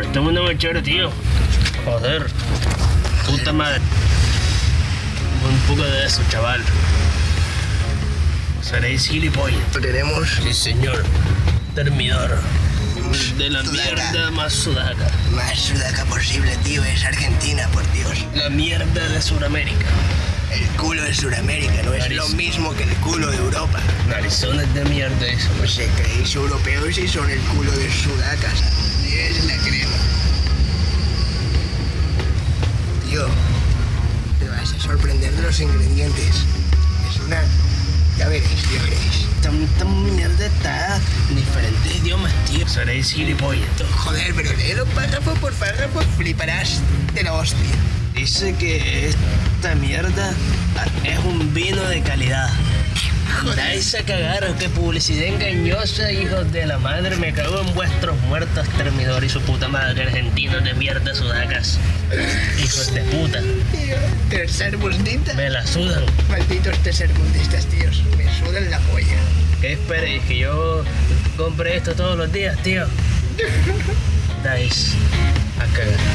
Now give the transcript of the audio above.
Este mundo muy chévere, tío. Joder. Puta madre. Un poco de eso, chaval. Seréis gilipollas. Tenemos Sí, señor. Termidor. De la Sudaca. mierda más sudaca. más sudaca posible, tío. Es Argentina, por Dios. La mierda de Sudamérica. El culo de Sudamérica no es Nariz. lo mismo que el culo de Europa. Narizones de mierda eso. Pues se creéis europeos y son el culo de sudacas. Es la crema. Te vas a sorprender de los ingredientes. Es una... Ya veréis, ya veréis. Tanta mierda está en diferentes idiomas, tío. Seréis gilipollas. Joder, pero léelo párrafo por párrafo, fliparás de la hostia. Dice que esta mierda es un vino de calidad. Dais a cagar, qué publicidad engañosa, hijos de la madre. Me cago en vuestros muertos, termidor y su puta madre, argentinos de mierda sudacas. Hijos de puta, Me la sudan. Malditos tercermundistas, tíos. Me sudan la polla. ¿Qué esperéis? ¿Que yo compre esto todos los días, tío? Dais a cagar.